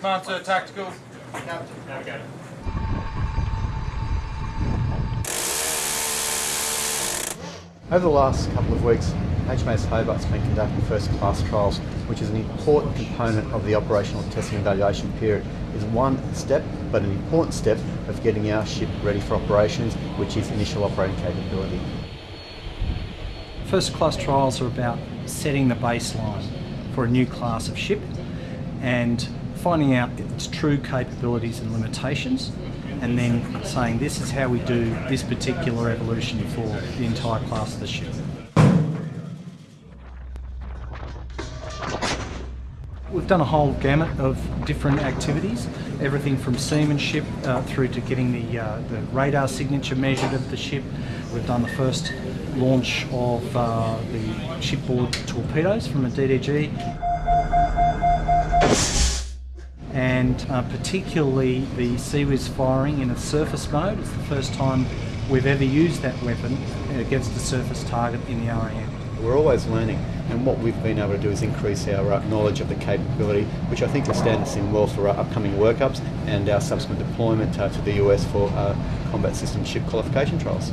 Come on, sir, tactical. Navigator. Over the last couple of weeks, HMAS Hobart's been conducting first class trials, which is an important component of the operational testing and evaluation period. It's one step, but an important step of getting our ship ready for operations, which is initial operating capability. First class trials are about setting the baseline for a new class of ship and finding out its true capabilities and limitations and then saying this is how we do this particular evolution for the entire class of the ship. We've done a whole gamut of different activities, everything from seamanship uh, through to getting the, uh, the radar signature measured of the ship. We've done the first launch of uh, the shipboard torpedoes from a DDG and uh, particularly the CIWS firing in a surface mode. It's the first time we've ever used that weapon against a surface target in the RAN. We're always learning, and what we've been able to do is increase our uh, knowledge of the capability, which I think will stand us in well for our upcoming workups and our subsequent deployment uh, to the US for uh, combat system ship qualification trials.